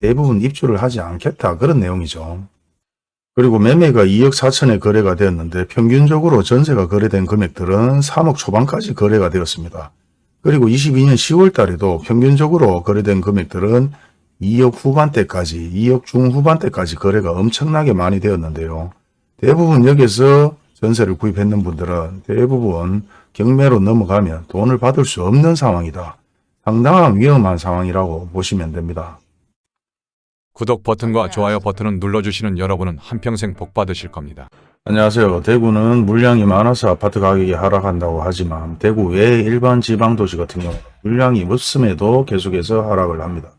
대부분 입주를 하지 않겠다 그런 내용이죠. 그리고 매매가 2억 4천에 거래가 되었는데 평균적으로 전세가 거래된 금액들은 3억 초반까지 거래가 되었습니다. 그리고 22년 10월 달에도 평균적으로 거래된 금액들은 2억 후반대까지 2억 중후반대까지 거래가 엄청나게 많이 되었는데요. 대부분 여기서 전세를 구입했는 분들은 대부분 경매로 넘어가면 돈을 받을 수 없는 상황이다. 상당한 위험한 상황이라고 보시면 됩니다. 구독 버튼과 좋아요 버튼을 눌러주시는 여러분은 한평생 복 받으실 겁니다. 안녕하세요. 대구는 물량이 많아서 아파트 가격이 하락한다고 하지만 대구 외 일반 지방도시 같은 경우 물량이 없음에도 계속해서 하락을 합니다.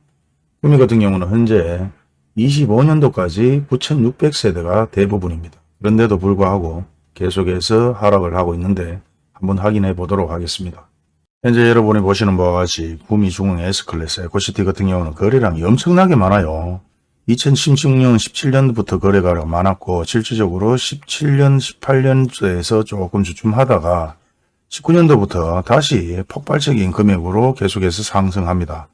구미 같은 경우는 현재 25년도까지 9,600세대가 대부분입니다. 그런데도 불구하고 계속해서 하락을 하고 있는데 한번 확인해 보도록 하겠습니다. 현재 여러분이 보시는 바와 같이 구미 중흥 S클래스 에코시티 같은 경우는 거래량이 엄청나게 많아요. 2016년, 17년부터 거래가 많았고 실질적으로 17년, 18년도에서 조금 주춤하다가 19년도부터 다시 폭발적인 금액으로 계속해서 상승합니다.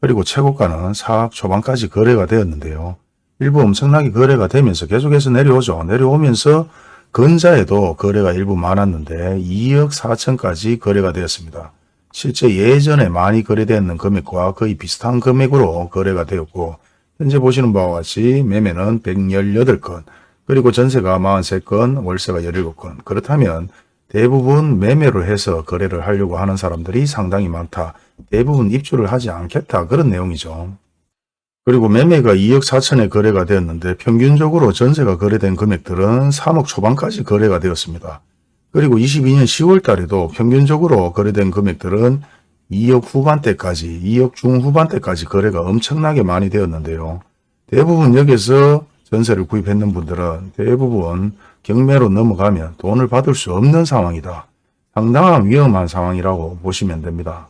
그리고 최고가는 4억 초반까지 거래가 되었는데요. 일부 엄청나게 거래가 되면서 계속해서 내려오죠. 내려오면서 근자에도 거래가 일부 많았는데 2억 4천까지 거래가 되었습니다. 실제 예전에 많이 거래되었는 금액과 거의 비슷한 금액으로 거래가 되었고 현재 보시는 바와 같이 매매는 118건, 그리고 전세가 43건, 월세가 17건. 그렇다면 대부분 매매를 해서 거래를 하려고 하는 사람들이 상당히 많다. 대부분 입주를 하지 않겠다. 그런 내용이죠. 그리고 매매가 2억 4천에 거래가 되었는데 평균적으로 전세가 거래된 금액들은 3억 초반까지 거래가 되었습니다. 그리고 22년 10월 달에도 평균적으로 거래된 금액들은 2억 후반대까지 2억 중후반대까지 거래가 엄청나게 많이 되었는데요. 대부분 여기서 전세를 구입했는 분들은 대부분 경매로 넘어가면 돈을 받을 수 없는 상황이다. 상당한 위험한 상황이라고 보시면 됩니다.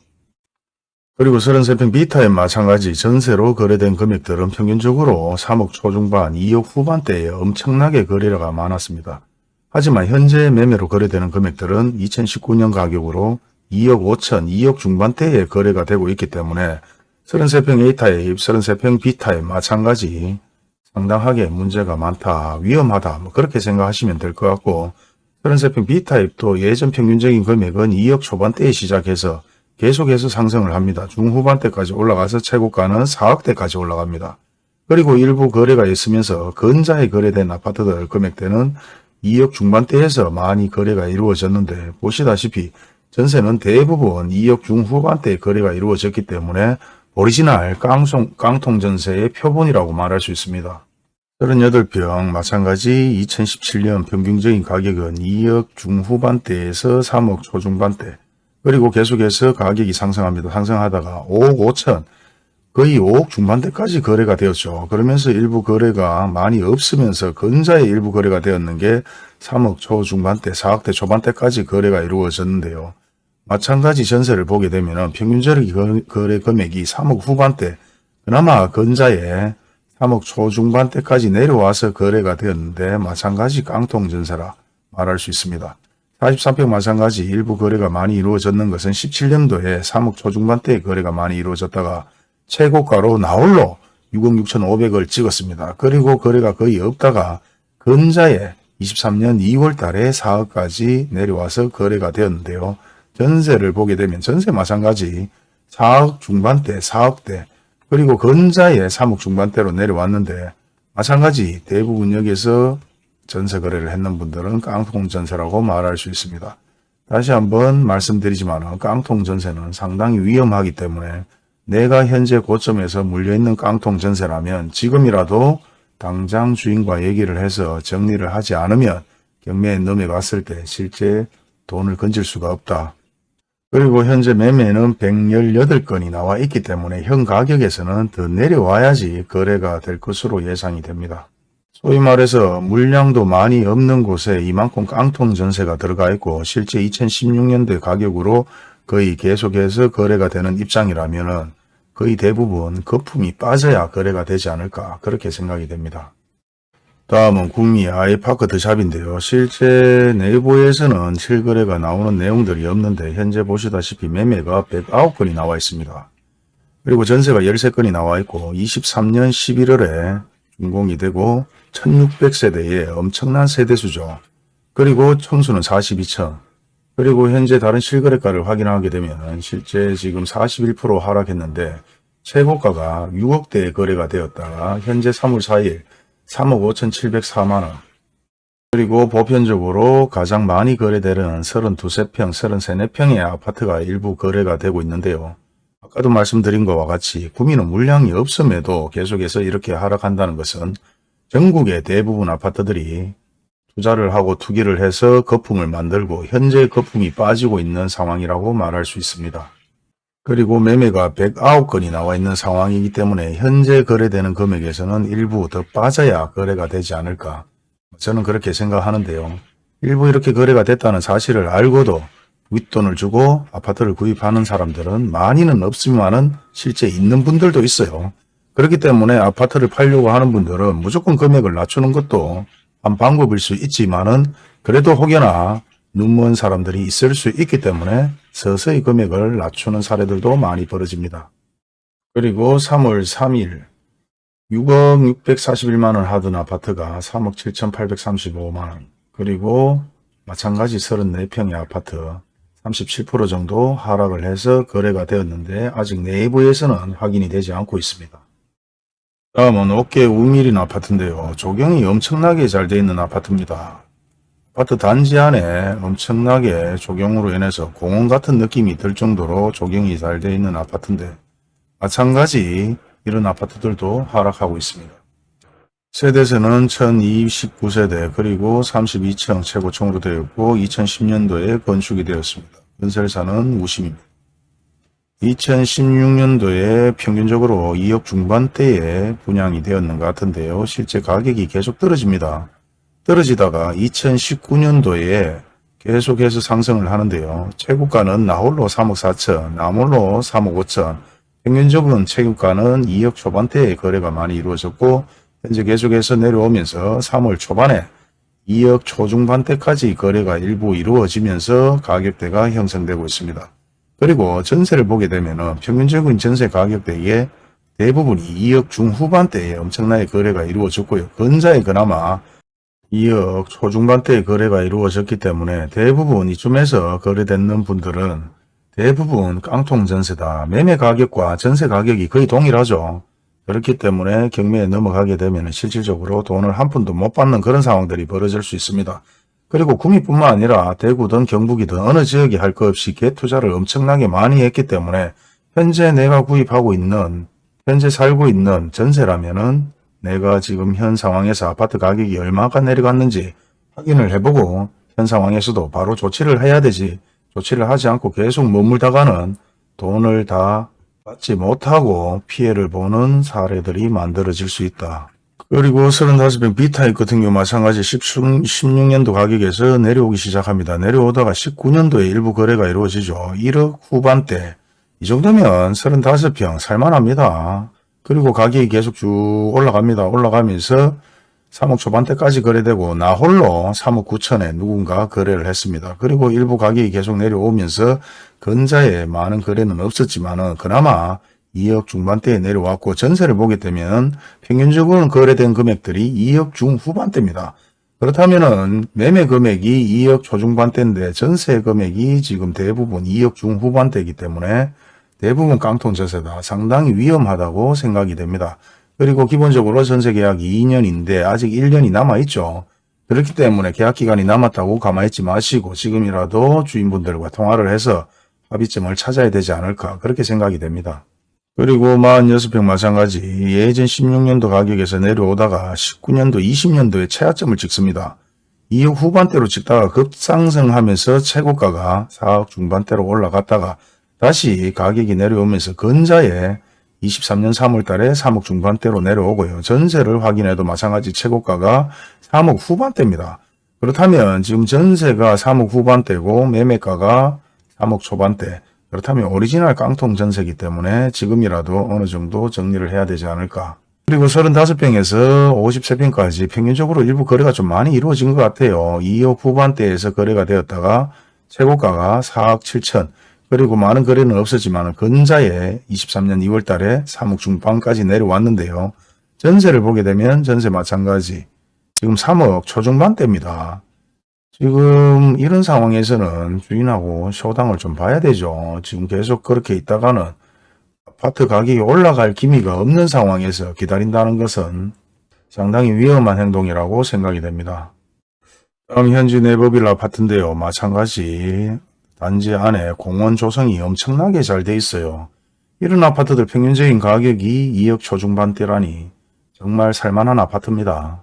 그리고 33평 비타에 마찬가지 전세로 거래된 금액들은 평균적으로 3억 초중반 2억 후반대에 엄청나게 거래가 많았습니다. 하지만 현재 매매로 거래되는 금액들은 2019년 가격으로 2억 5천, 2억 중반대에 거래가 되고 있기 때문에 33평 A타입, 33평 B타입 마찬가지 상당하게 문제가 많다, 위험하다 뭐 그렇게 생각하시면 될 것 같고 33평 B타입도 예전 평균적인 금액은 2억 초반대에 시작해서 계속해서 상승을 합니다. 중후반대까지 올라가서 최고가는 4억대까지 올라갑니다. 그리고 일부 거래가 있으면서 근자에 거래된 아파트들 금액대는 2억 중반대에서 많이 거래가 이루어졌는데 보시다시피 전세는 대부분 2억 중후반대에 거래가 이루어졌기 때문에 오리지널 깡송, 깡통 전세의 표본이라고 말할 수 있습니다. 38평 마찬가지 2017년 평균적인 가격은 2억 중후반대에서 3억 초중반대 그리고 계속해서 가격이 상승합니다. 상승하다가 5억 5천 거의 5억 중반대까지 거래가 되었죠. 그러면서 일부 거래가 많이 없으면서 근자의 일부 거래가 되었는 게 3억 초 중반대, 4억대 초반대까지 거래가 이루어졌는데요. 마찬가지 전세를 보게 되면 평균적인 거래 금액이 3억 후반대, 그나마 근자에 3억 초중반대까지 내려와서 거래가 되었는데 마찬가지 깡통전세라 말할 수 있습니다. 43평 마찬가지 일부 거래가 많이 이루어졌는 것은 17년도에 3억 초중반대의 거래가 많이 이루어졌다가 최고가로 나홀로 6억 6천5백을 찍었습니다. 그리고 거래가 거의 없다가 근자에 23년 2월 달에 4억까지 내려와서 거래가 되었는데요. 전세를 보게 되면 전세 마찬가지 4억 중반대, 4억대 그리고 근자에 3억 중반대로 내려왔는데 마찬가지 대부분 여기서 전세 거래를 했는 분들은 깡통 전세라고 말할 수 있습니다. 다시 한번 말씀드리지만 깡통 전세는 상당히 위험하기 때문에 내가 현재 고점에서 물려있는 깡통 전세라면 지금이라도 당장 주인과 얘기를 해서 정리를 하지 않으면 경매에 넘어갔을 때 실제 돈을 건질 수가 없다. 그리고 현재 매매는 118건이 나와 있기 때문에 현 가격에서는 더 내려와야지 거래가 될 것으로 예상이 됩니다. 소위 말해서 물량도 많이 없는 곳에 이만큼 깡통 전세가 들어가 있고 실제 2016년대 가격으로 거의 계속해서 거래가 되는 입장이라면 거의 대부분 거품이 빠져야 거래가 되지 않을까 그렇게 생각이 됩니다. 다음은 국미 아이파크 드샵인데요. 실제 내부에서는 실거래가 나오는 내용들이 없는데 현재 보시다시피 매매가 109건이 나와 있습니다. 그리고 전세가 13건이 나와 있고 23년 11월에 준공이 되고 1600세대의 엄청난 세대수죠. 그리고 청수는 42층. 그리고 현재 다른 실거래가를 확인하게 되면 실제 지금 41% 하락했는데 최고가가 6억대에 거래가 되었다가 현재 3월 4일 3억 5,704만원. 그리고 보편적으로 가장 많이 거래되는 32세평, 33평의 아파트가 일부 거래가 되고 있는데요. 아까도 말씀드린 것과 같이 구민은 물량이 없음에도 계속해서 이렇게 하락한다는 것은 전국의 대부분 아파트들이 투자를 하고 투기를 해서 거품을 만들고 현재 거품이 빠지고 있는 상황이라고 말할 수 있습니다. 그리고 매매가 109건이 나와 있는 상황이기 때문에 현재 거래되는 금액에서는 일부 더 빠져야 거래가 되지 않을까 저는 그렇게 생각하는데요. 일부 이렇게 거래가 됐다는 사실을 알고도 윗돈을 주고 아파트를 구입하는 사람들은 많이는 없지만은 실제 있는 분들도 있어요. 그렇기 때문에 아파트를 팔려고 하는 분들은 무조건 금액을 낮추는 것도 한 방법일 수 있지만은 그래도 혹여나 눈먼 사람들이 있을 수 있기 때문에 서서히 금액을 낮추는 사례들도 많이 벌어집니다. 그리고 3월 3일 6억 641만원 하던 아파트가 3억 7,835만원 그리고 마찬가지 34평의 아파트 37% 정도 하락을 해서 거래가 되었는데 아직 내부에서는 확인이 되지 않고 있습니다. 다음은 어깨 우밀인 아파트인데요. 조경이 엄청나게 잘 되어 있는 아파트입니다. 아파트 단지 안에 엄청나게 조경으로 인해서 공원 같은 느낌이 들 정도로 조경이 잘 되어 있는 아파트인데 마찬가지 이런 아파트들도 하락하고 있습니다. 세대수는 1029세대 그리고 32층 최고층으로 되어 있고 2010년도에 건축이 되었습니다. 건설사는 우심입니다. 2016년도에 평균적으로 2억 중반대에 분양이 되었는 것 같은데요. 실제 가격이 계속 떨어집니다. 떨어지다가 2019년도에 계속해서 상승을 하는데요. 최고가는 나홀로 3억 4천, 나홀로 3억 5천, 평균적으로는 최고가는 2억 초반대에 거래가 많이 이루어졌고 현재 계속해서 내려오면서 3월 초반에 2억 초중반대까지 거래가 일부 이루어지면서 가격대가 형성되고 있습니다. 그리고 전세를 보게 되면 평균적인 전세 가격 대에 대부분이 2억 중후반대에 엄청나게 거래가 이루어졌고요. 근자에 그나마 2억 초중반대의 거래가 이루어졌기 때문에 대부분 이쯤에서 거래되는 분들은 대부분 깡통 전세다. 매매 가격과 전세 가격이 거의 동일하죠. 그렇기 때문에 경매에 넘어가게 되면 실질적으로 돈을 한 푼도 못 받는 그런 상황들이 벌어질 수 있습니다. 그리고 구미뿐만 아니라 대구든 경북이든 어느 지역이 할 것 없이 개투자를 엄청나게 많이 했기 때문에 현재 내가 구입하고 있는 현재 살고 있는 전세라면은 내가 지금 현 상황에서 아파트 가격이 얼마가 내려갔는지 확인을 해보고 현 상황에서도 바로 조치를 해야 되지 조치를 하지 않고 계속 머물다가는 돈을 다 받지 못하고 피해를 보는 사례들이 만들어질 수 있다. 그리고 35평 B타입 같은 경우 마찬가지 16년도 가격에서 내려오기 시작합니다. 내려오다가 19년도에 일부 거래가 이루어지죠. 1억 후반대 이 정도면 35평 살만합니다. 그리고 가격이 계속 쭉 올라갑니다. 올라가면서 3억 초반대까지 거래되고 나 홀로 3억 9천에 누군가 거래를 했습니다. 그리고 일부 가격이 계속 내려오면서 근자에 많은 거래는 없었지만 은 그나마 2억 중반대에 내려왔고 전세를 보게 되면 평균적으로는 거래된 금액들이 2억 중후반대입니다. 그렇다면은 매매 금액이 2억 초중반대인데 전세 금액이 지금 대부분 2억 중후반대이기 때문에 대부분 깡통 전세다. 상당히 위험하다고 생각이 됩니다. 그리고 기본적으로 전세 계약이 2년인데 아직 1년이 남아있죠. 그렇기 때문에 계약 기간이 남았다고 가만히 있지 마시고 지금이라도 주인분들과 통화를 해서 합의점을 찾아야 되지 않을까 그렇게 생각이 됩니다. 그리고 46평 마찬가지 예전 16년도 가격에서 내려오다가 19년도 20년도에 최하점을 찍습니다. 이후 후반대로 찍다가 급상승하면서 최고가가 4억 중반대로 올라갔다가 다시 가격이 내려오면서 근자에 23년 3월 달에 3억 중반대로 내려오고요. 전세를 확인해도 마찬가지 최고가가 3억 후반대입니다. 그렇다면 지금 전세가 3억 후반대고 매매가가 3억 초반대 그렇다면 오리지널 깡통 전세기 때문에 지금이라도 어느 정도 정리를 해야 되지 않을까. 그리고 35평에서 53평까지 평균적으로 일부 거래가 좀 많이 이루어진 것 같아요. 2억 후반대에서 거래가 되었다가 최고가가 4억 7천 그리고 많은 거래는 없었지만 근자에 23년 2월 달에 3억 중반까지 내려왔는데요. 전세를 보게 되면 전세 마찬가지 지금 3억 초중반대입니다. 지금 이런 상황에서는 주인하고 쇼당을 좀 봐야 되죠. 지금 계속 그렇게 있다가는 아파트 가격이 올라갈 기미가 없는 상황에서 기다린다는 것은 상당히 위험한 행동이라고 생각이 됩니다. 다음 현지 네버빌 아파트인데요. 마찬가지 단지 안에 공원 조성이 엄청나게 잘 돼 있어요. 이런 아파트들 평균적인 가격이 2억 초중반대라니 정말 살만한 아파트입니다.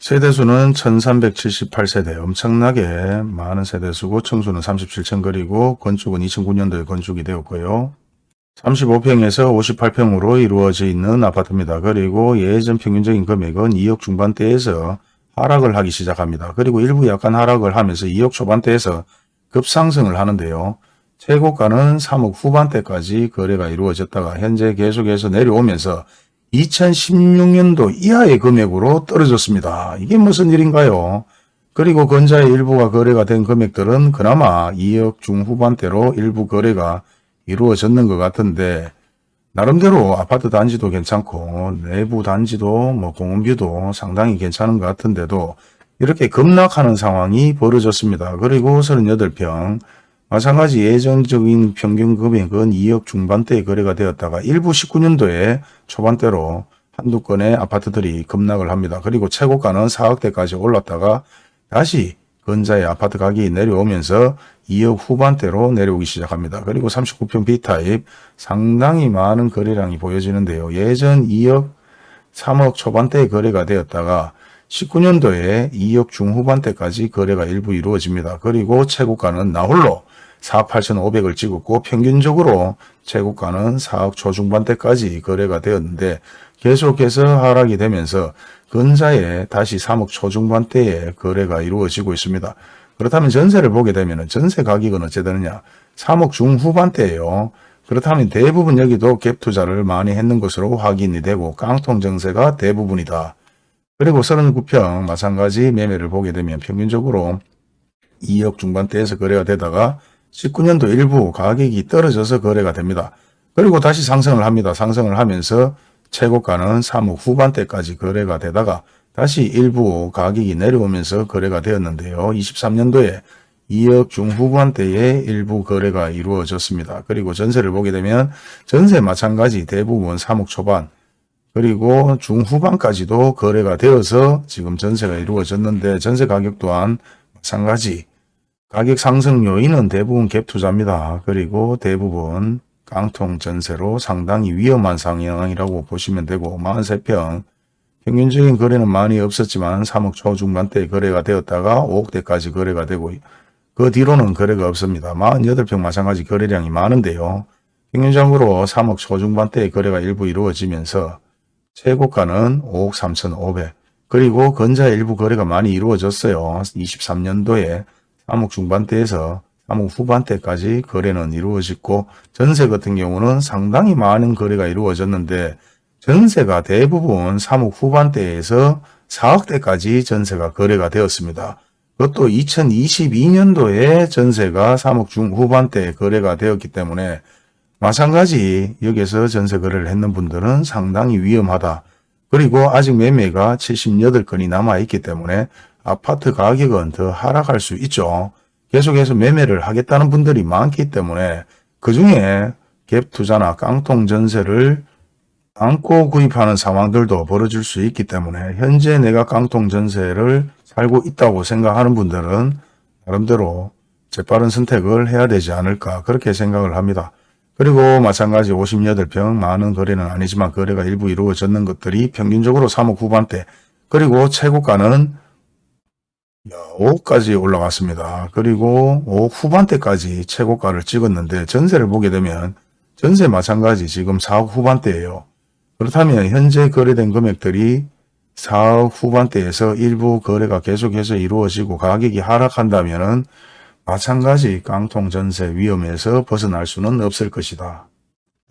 세대수는 1378세대 엄청나게 많은 세대수고 청수는 37층 그리고 건축은 2009년도에 건축이 되었고요. 35평에서 58평으로 이루어져 있는 아파트입니다. 그리고 예전 평균적인 금액은 2억 중반대에서 하락을 하기 시작합니다. 그리고 일부 약간 하락을 하면서 2억 초반대에서 급상승을 하는데요. 최고가는 3억 후반대까지 거래가 이루어졌다가 현재 계속해서 내려오면서 2016년도 이하의 금액으로 떨어졌습니다. 이게 무슨 일인가요? 그리고 건자의 일부가 거래가 된 금액들은 그나마 2억 중후반대로 일부 거래가 이루어졌는 것 같은데 나름대로 아파트 단지도 괜찮고 내부 단지도 뭐 공원뷰도 상당히 괜찮은 것 같은데도 이렇게 급락하는 상황이 벌어졌습니다. 그리고 38평 마찬가지 예전적인 평균 금액은 2억 중반대에 거래가 되었다가 일부 19년도에 초반대로 한두 건의 아파트들이 급락을 합니다. 그리고 최고가는 4억대까지 올랐다가 다시 근자의 아파트 가격이 내려오면서 2억 후반대로 내려오기 시작합니다. 그리고 39평 B타입 상당히 많은 거래량이 보여지는데요. 예전 2억 3억 초반대에 거래가 되었다가 19년도에 2억 중후반대까지 거래가 일부 이루어집니다. 그리고 최고가는 나홀로 4억 8,500을 찍었고 평균적으로 최고가는 4억 초중반대까지 거래가 되었는데 계속해서 하락이 되면서 근자에 다시 3억 초중반대에 거래가 이루어지고 있습니다. 그렇다면 전세를 보게 되면 전세 가격은 어찌 되느냐 3억 중후반대예요. 그렇다면 대부분 여기도 갭 투자를 많이 했는 것으로 확인이 되고 깡통 정세가 대부분이다. 그리고 39평 마찬가지 매매를 보게 되면 평균적으로 2억 중반대에서 거래가 되다가 19년도 일부 가격이 떨어져서 거래가 됩니다. 그리고 다시 상승을 합니다. 상승을 하면서 최고가는 3억 후반대까지 거래가 되다가 다시 일부 가격이 내려오면서 거래가 되었는데요. 23년도에 2억 중후반대에 일부 거래가 이루어졌습니다. 그리고 전세를 보게 되면 전세 마찬가지 대부분 3억 초반 그리고 중후반까지도 거래가 되어서 지금 전세가 이루어졌는데 전세 가격 또한 마찬가지 가격 상승 요인은 대부분 갭 투자입니다. 그리고 대부분 깡통 전세로 상당히 위험한 상황이라고 보시면 되고 43평 평균적인 거래는 많이 없었지만 3억 초중반대 거래가 되었다가 5억대까지 거래가 되고 그 뒤로는 거래가 없습니다. 48평 마찬가지 거래량이 많은데요. 평균적으로 3억 초중반대의 거래가 일부 이루어지면서 최고가는 5억 3,500 그리고 건자 일부 거래가 많이 이루어졌어요. 23년도에 3억 중반대에서 3억 후반대까지 거래는 이루어졌고 전세 같은 경우는 상당히 많은 거래가 이루어졌는데 전세가 대부분 3억 후반대에서 4억대까지 전세가 거래가 되었습니다. 그것도 2022년도에 전세가 3억 중후반대에 거래가 되었기 때문에 마찬가지 여기서 전세 거래를 했는 분들은 상당히 위험하다. 그리고 아직 매매가 78건이 남아있기 때문에 아파트 가격은 더 하락할 수 있죠. 계속해서 매매를 하겠다는 분들이 많기 때문에 그 중에 갭 투자나 깡통 전세를 안고 구입하는 상황들도 벌어질 수 있기 때문에 현재 내가 깡통 전세를 살고 있다고 생각하는 분들은 나름대로 재빠른 선택을 해야 되지 않을까 그렇게 생각을 합니다. 그리고 마찬가지 58평 많은 거래는 아니지만 거래가 일부 이루어졌는 것들이 평균적으로 3억 후반대 그리고 최고가는 5억까지 올라갔습니다. 그리고 5억 후반대까지 최고가를 찍었는데 전세를 보게 되면 전세 마찬가지 지금 4억 후반대예요. 그렇다면 현재 거래된 금액들이 4억 후반대에서 일부 거래가 계속해서 이루어지고 가격이 하락한다면 마찬가지 깡통 전세 위험에서 벗어날 수는 없을 것이다.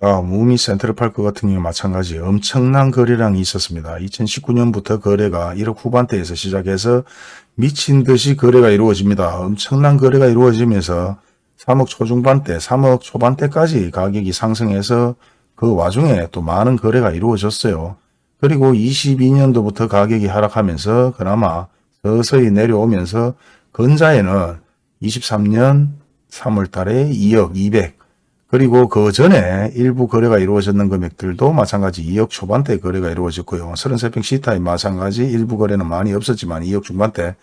아, 무미 센트럴파크 같은 경우 마찬가지 엄청난 거래량이 있었습니다. 2019년부터 거래가 1억 후반대에서 시작해서 미친 듯이 거래가 이루어집니다. 엄청난 거래가 이루어지면서 3억 초중반대, 3억 초반대까지 가격이 상승해서 그 와중에 또 많은 거래가 이루어졌어요. 그리고 22년도부터 가격이 하락하면서 그나마 서서히 내려오면서 근자에는 23년 3월 달에 2억 200 그리고 그 전에 일부 거래가 이루어졌는 금액들도 마찬가지 2억 초반대 거래가 이루어졌고요. 33평 C타입 마찬가지 일부 거래는 많이 없었지만 2억 중반대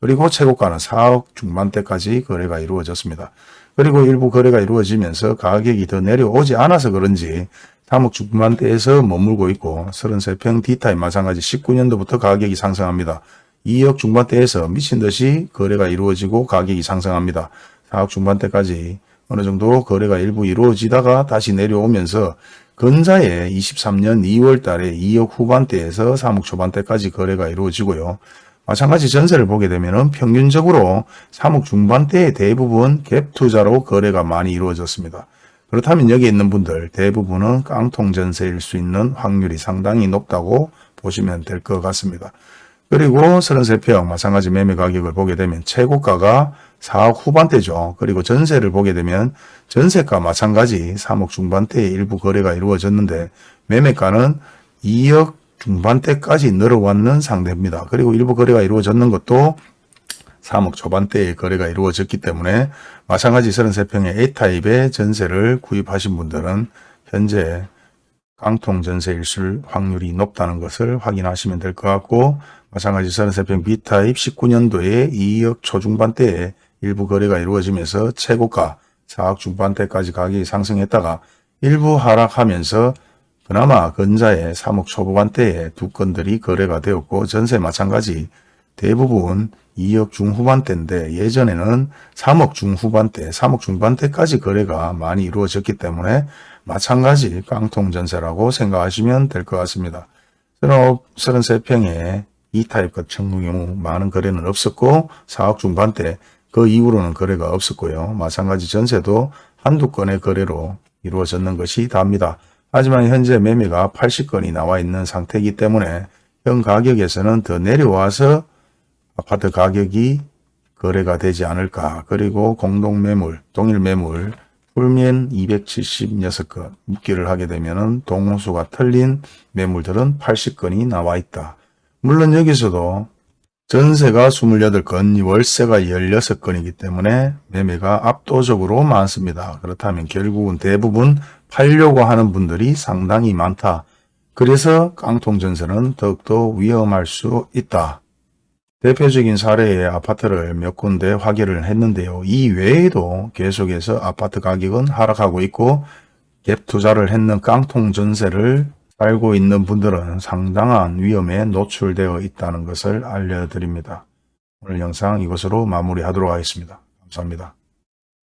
그리고 최고가는 4억 중반대까지 거래가 이루어졌습니다. 그리고 일부 거래가 이루어지면서 가격이 더 내려오지 않아서 그런지 3억 중반대에서 머물고 있고 33평 D타입 마찬가지 19년도부터 가격이 상승합니다. 2억 중반대에서 미친 듯이 거래가 이루어지고 가격이 상승합니다. 4억 중반대까지 어느 정도 거래가 일부 이루어지다가 다시 내려오면서 근자에 23년 2월 달에 2억 후반대에서 3억 초반대까지 거래가 이루어지고요. 마찬가지 전세를 보게 되면 평균적으로 3억 중반대의 대부분 갭 투자로 거래가 많이 이루어졌습니다. 그렇다면 여기 있는 분들 대부분은 깡통 전세일 수 있는 확률이 상당히 높다고 보시면 될 것 같습니다. 그리고 33평 마찬가지 매매 가격을 보게 되면 최고가가 4억 후반대죠. 그리고 전세를 보게 되면 전세가 마찬가지 3억 중반대에 일부 거래가 이루어졌는데 매매가는 2억 중반대까지 늘어왔는 상태입니다. 그리고 일부 거래가 이루어졌는 것도 3억 초반대에 거래가 이루어졌기 때문에 마찬가지 33평의 A타입의 전세를 구입하신 분들은 현재 깡통 전세일 수 확률이 높다는 것을 확인하시면 될 것 같고 마찬가지 33평 B타입 19년도에 2억 초중반대에 일부 거래가 이루어지면서 최고가 4억 중반대까지 가격이 상승했다가 일부 하락하면서 그나마 근자에 3억 초반대에 두 건들이 거래가 되었고 전세 마찬가지 대부분 2억 중후반대인데 예전에는 3억 중후반대, 3억 중반대까지 거래가 많이 이루어졌기 때문에 마찬가지 깡통 전세라고 생각하시면 될 것 같습니다. 33평에 이 타입 같은 경우 많은 거래는 없었고 4억 중반대 그 이후로는 거래가 없었고요. 마찬가지 전세도 한두 건의 거래로 이루어졌는 것이 답니다. 하지만 현재 매매가 80건이 나와 있는 상태이기 때문에 현 가격에서는 더 내려와서 아파트 가격이 거래가 되지 않을까. 그리고 공동매물, 동일매물, 풀면 276건 묶기를 하게 되면 동호수가 틀린 매물들은 80건이 나와 있다. 물론 여기서도 전세가 28건, 월세가 16건이기 때문에 매매가 압도적으로 많습니다. 그렇다면 결국은 대부분 팔려고 하는 분들이 상당히 많다. 그래서 깡통 전세는 더욱더 위험할 수 있다. 대표적인 사례의 아파트를 몇 군데 확인을 했는데요. 이 외에도 계속해서 아파트 가격은 하락하고 있고 갭 투자를 했는 깡통 전세를 살고 있는 분들은 상당한 위험에 노출되어 있다는 것을 알려드립니다. 오늘 영상 이것으로 마무리하도록 하겠습니다. 감사합니다.